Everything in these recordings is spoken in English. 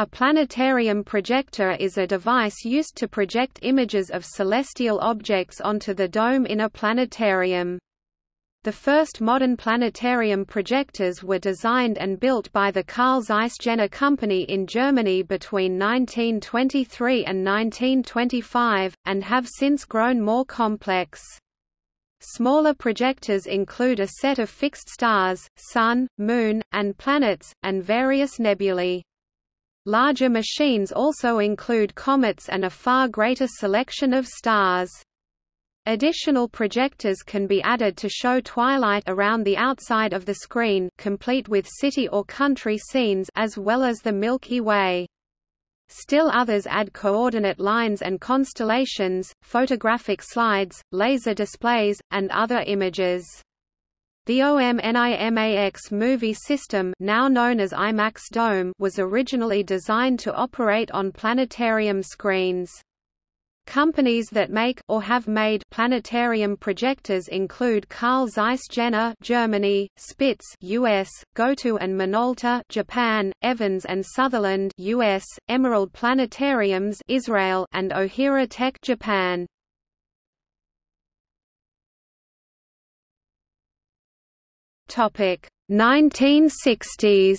A planetarium projector is a device used to project images of celestial objects onto the dome in a planetarium. The first modern planetarium projectors were designed and built by the Carl Zeiss Jena Company in Germany between 1923 and 1925, and have since grown more complex. Smaller projectors include a set of fixed stars, Sun, Moon, and planets, and various nebulae. Larger machines also include comets and a far greater selection of stars. Additional projectors can be added to show twilight around the outside of the screen complete with city or country scenes as well as the Milky Way. Still others add coordinate lines and constellations, photographic slides, laser displays, and other images. The OMNIMAX movie system now known as IMAX Dome was originally designed to operate on planetarium screens. Companies that make or have made planetarium projectors include Carl Zeiss Jena Germany, Spitz US, Goto and Minolta Japan, Evans and Sutherland US, Emerald Planetariums Israel and Ohira Tech Japan. Topic 1960s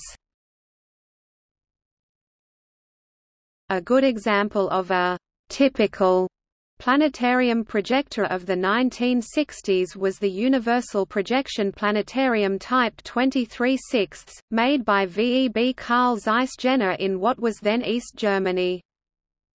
A good example of a typical planetarium projector of the 1960s was the Universal Projection Planetarium Type 23 6 made by VEB Carl Zeiss Jena in what was then East Germany.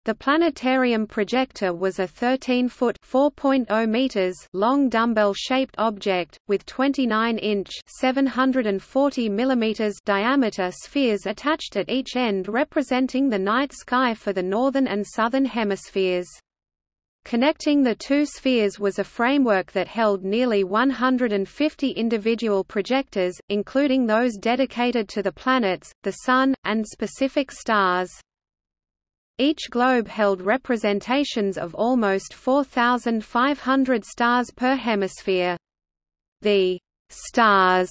The planetarium projector was a 13-foot (4.0 meters) long dumbbell-shaped object with 29-inch (740 millimeters) diameter spheres attached at each end representing the night sky for the northern and southern hemispheres. Connecting the two spheres was a framework that held nearly 150 individual projectors, including those dedicated to the planets, the Sun, and specific stars. Each globe held representations of almost 4,500 stars per hemisphere. The stars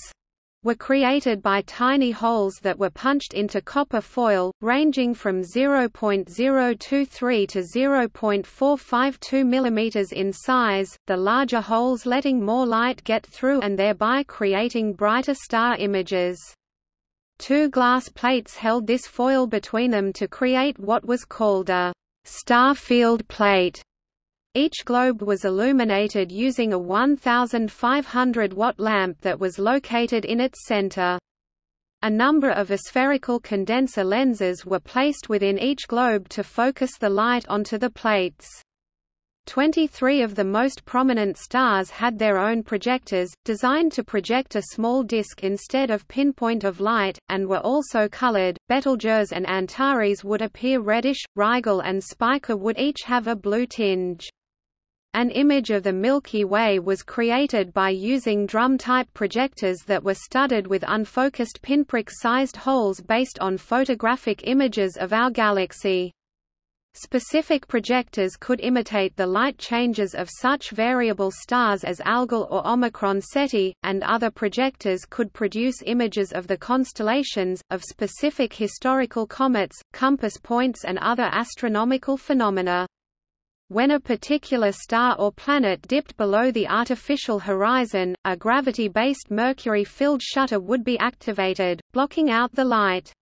were created by tiny holes that were punched into copper foil, ranging from 0.023 to 0.452 mm in size, the larger holes letting more light get through and thereby creating brighter star images. Two glass plates held this foil between them to create what was called a star field plate. Each globe was illuminated using a 1,500 watt lamp that was located in its center. A number of spherical condenser lenses were placed within each globe to focus the light onto the plates. Twenty-three of the most prominent stars had their own projectors, designed to project a small disk instead of pinpoint of light, and were also colored. Betelgeuse and Antares would appear reddish, Rigel and Spica would each have a blue tinge. An image of the Milky Way was created by using drum-type projectors that were studded with unfocused pinprick-sized holes based on photographic images of our galaxy. Specific projectors could imitate the light changes of such variable stars as Algol or Omicron Ceti, and other projectors could produce images of the constellations, of specific historical comets, compass points and other astronomical phenomena. When a particular star or planet dipped below the artificial horizon, a gravity-based mercury-filled shutter would be activated, blocking out the light.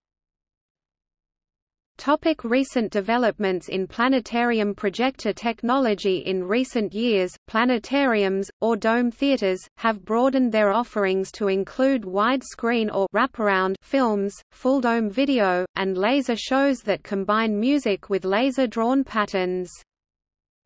Topic recent developments in planetarium projector technology In recent years, planetariums, or dome theaters, have broadened their offerings to include widescreen or wraparound films, full-dome video, and laser shows that combine music with laser-drawn patterns.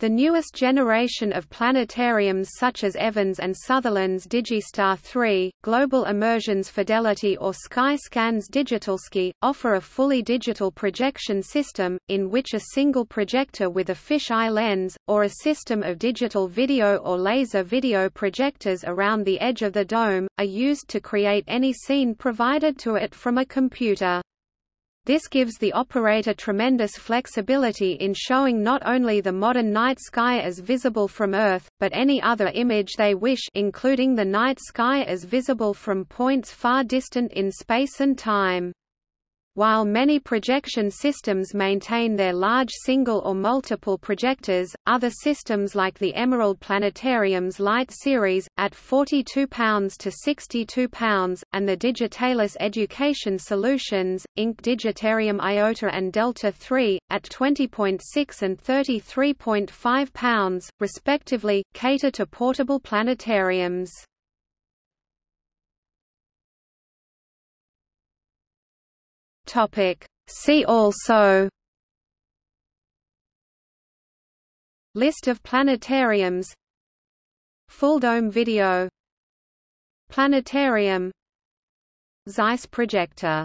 The newest generation of planetariums such as Evans and Sutherland's Digistar 3, Global Immersion's Fidelity or Sky-Skan's DigitalSky, offer a fully digital projection system, in which a single projector with a fisheye lens, or a system of digital video or laser video projectors around the edge of the dome, are used to create any scene provided to it from a computer. This gives the operator tremendous flexibility in showing not only the modern night sky as visible from Earth, but any other image they wish including the night sky as visible from points far distant in space and time. While many projection systems maintain their large single or multiple projectors, other systems like the Emerald Planetarium's Light series, at 42 pounds to 62 pounds, and the Digitalis Education Solutions, Inc. Digitarium Iota and Delta 3, at 20.6 and 33.5 pounds, respectively, cater to portable planetariums. Topic. See also List of planetariums Full dome video Planetarium Zeiss projector